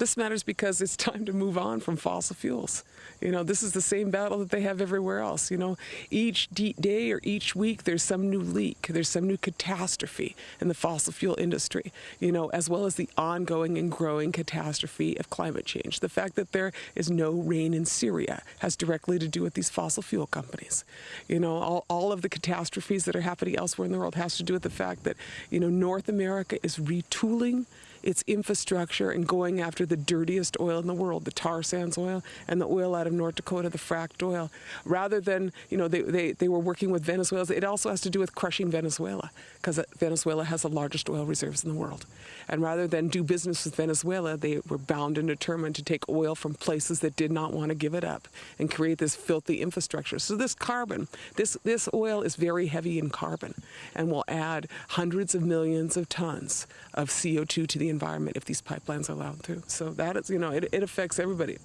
This matters because it's time to move on from fossil fuels. You know, this is the same battle that they have everywhere else. You know, each day or each week there's some new leak, there's some new catastrophe in the fossil fuel industry, you know, as well as the ongoing and growing catastrophe of climate change. The fact that there is no rain in Syria has directly to do with these fossil fuel companies. You know, all, all of the catastrophes that are happening elsewhere in the world has to do with the fact that, you know, North America is retooling its infrastructure and going after the dirtiest oil in the world, the tar sands oil and the oil out of North Dakota, the fracked oil, rather than, you know, they, they, they were working with Venezuela. It also has to do with crushing Venezuela because uh, Venezuela has the largest oil reserves in the world. And rather than do business with Venezuela, they were bound and determined to take oil from places that did not want to give it up and create this filthy infrastructure. So this carbon, this, this oil is very heavy in carbon and will add hundreds of millions of tons of CO2 to the environment if these pipelines are allowed through. So that is, you know, it, it affects everybody.